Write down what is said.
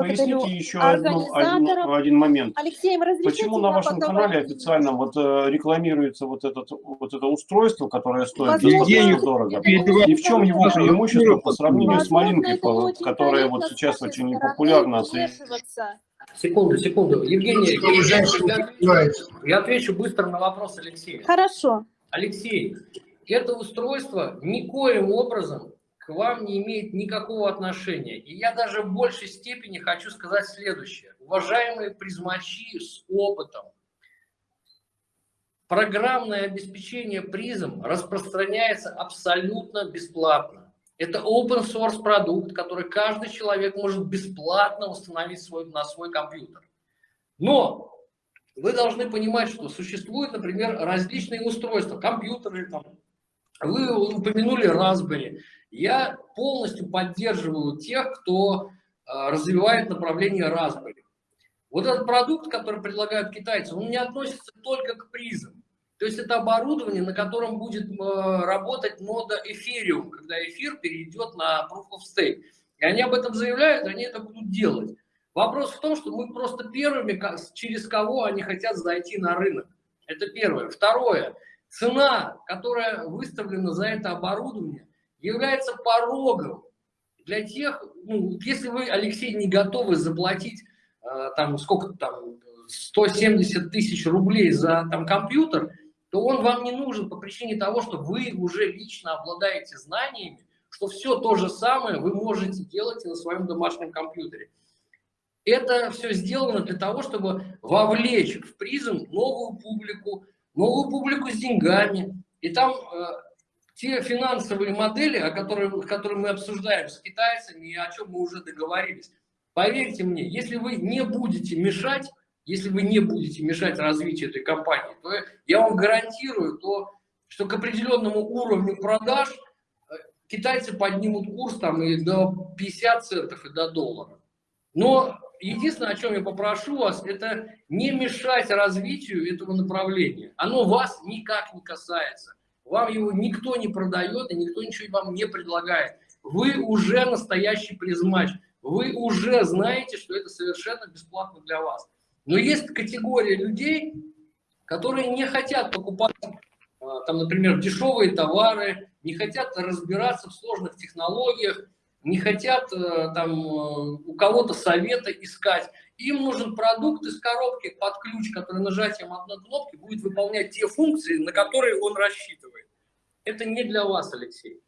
Поясните еще одну, один, один момент. Алексей, Почему на вашем канале официально вот э, рекламируется вот, этот, вот это устройство, которое стоит Евгений, дорого? И в чем его преимущество по сравнению с малинкой, которая вот сейчас очень непопулярна? Секунду, секунду. Евгений, я, я отвечу быстро на вопрос Алексея. Хорошо. Алексей, это устройство никоим образом вам не имеет никакого отношения. И я даже в большей степени хочу сказать следующее. Уважаемые призмачи с опытом, программное обеспечение призм распространяется абсолютно бесплатно. Это open source продукт, который каждый человек может бесплатно установить свой, на свой компьютер. Но вы должны понимать, что существуют, например, различные устройства, компьютеры, там, вы упомянули Raspberry. Я полностью поддерживаю тех, кто а, развивает направление Raspberry. Вот этот продукт, который предлагают китайцы, он не относится только к призам. То есть это оборудование, на котором будет а, работать нода Ethereum, когда эфир перейдет на Proof of Stake. И они об этом заявляют, они это будут делать. Вопрос в том, что мы просто первыми, через кого они хотят зайти на рынок. Это первое. Второе. Цена, которая выставлена за это оборудование, является порогом для тех, ну, если вы, Алексей, не готовы заплатить э, там сколько там 170 тысяч рублей за там компьютер, то он вам не нужен по причине того, что вы уже лично обладаете знаниями, что все то же самое вы можете делать и на своем домашнем компьютере. Это все сделано для того, чтобы вовлечь в призм новую публику, новую публику с деньгами. И там э, те финансовые модели, о которых, которые мы обсуждаем с китайцами и о чем мы уже договорились, поверьте мне, если вы не будете мешать, если вы не будете мешать развитию этой компании, то я вам гарантирую, то, что к определенному уровню продаж э, китайцы поднимут курс там и до 50 центов, и до доллара. Но единственное, о чем я попрошу вас, это не мешать развитию этого направления. Оно вас никак не касается. Вам его никто не продает и никто ничего вам не предлагает. Вы уже настоящий призмач. Вы уже знаете, что это совершенно бесплатно для вас. Но есть категория людей, которые не хотят покупать, а, там, например, дешевые товары, не хотят разбираться в сложных технологиях, не хотят э, там э, у кого-то совета искать. Им нужен продукт из коробки под ключ, который нажатием одной кнопки будет выполнять те функции, на которые он рассчитывает. Это не для вас, Алексей.